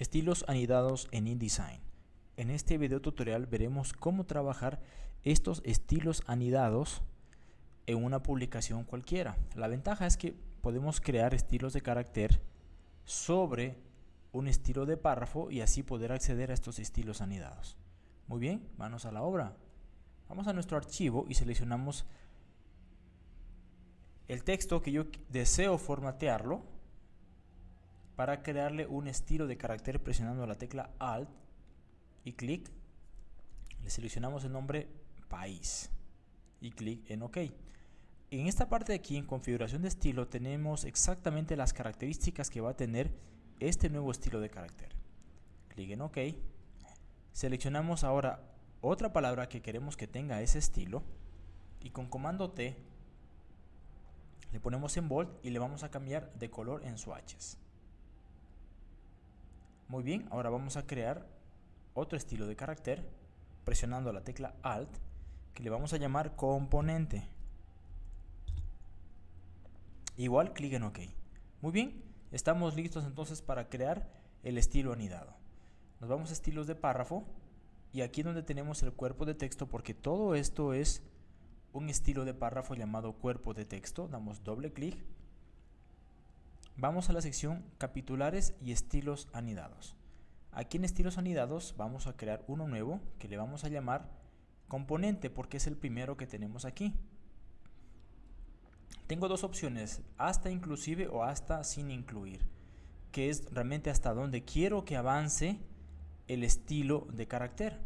Estilos anidados en InDesign. En este video tutorial veremos cómo trabajar estos estilos anidados en una publicación cualquiera. La ventaja es que podemos crear estilos de carácter sobre un estilo de párrafo y así poder acceder a estos estilos anidados. Muy bien, manos a la obra. Vamos a nuestro archivo y seleccionamos el texto que yo deseo formatearlo para crearle un estilo de carácter presionando la tecla Alt y clic. Le seleccionamos el nombre país y clic en OK. En esta parte de aquí, en configuración de estilo, tenemos exactamente las características que va a tener este nuevo estilo de carácter. Clic en OK. Seleccionamos ahora otra palabra que queremos que tenga ese estilo y con comando T le ponemos en bold y le vamos a cambiar de color en swatches. Muy bien, ahora vamos a crear otro estilo de carácter presionando la tecla Alt que le vamos a llamar componente. Igual clic en OK. Muy bien, estamos listos entonces para crear el estilo anidado. Nos vamos a estilos de párrafo y aquí donde tenemos el cuerpo de texto porque todo esto es un estilo de párrafo llamado cuerpo de texto. Damos doble clic Vamos a la sección capitulares y estilos anidados. Aquí en estilos anidados vamos a crear uno nuevo que le vamos a llamar componente porque es el primero que tenemos aquí. Tengo dos opciones, hasta inclusive o hasta sin incluir, que es realmente hasta donde quiero que avance el estilo de carácter.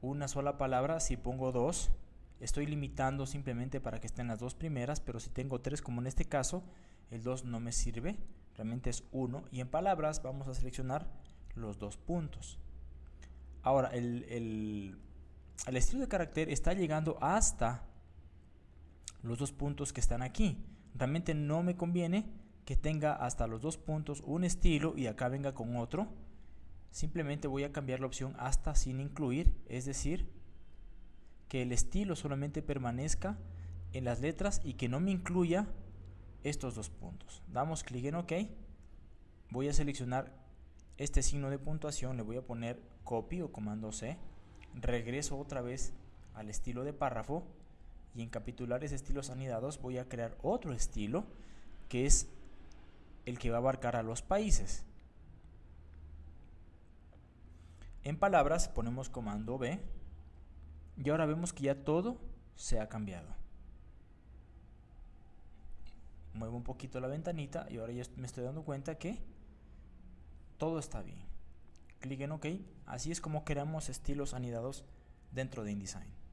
Una sola palabra, si pongo dos, estoy limitando simplemente para que estén las dos primeras, pero si tengo tres como en este caso, el 2 no me sirve, realmente es 1 y en palabras vamos a seleccionar los dos puntos. Ahora, el, el estilo de carácter está llegando hasta los dos puntos que están aquí. Realmente no me conviene que tenga hasta los dos puntos un estilo y acá venga con otro. Simplemente voy a cambiar la opción hasta sin incluir, es decir, que el estilo solamente permanezca en las letras y que no me incluya estos dos puntos. Damos clic en OK. Voy a seleccionar este signo de puntuación, le voy a poner copy o comando C. Regreso otra vez al estilo de párrafo y en capitulares estilos anidados voy a crear otro estilo que es el que va a abarcar a los países. En palabras ponemos comando B y ahora vemos que ya todo se ha cambiado muevo un poquito la ventanita y ahora ya me estoy dando cuenta que todo está bien. Clic en OK. Así es como creamos estilos anidados dentro de InDesign.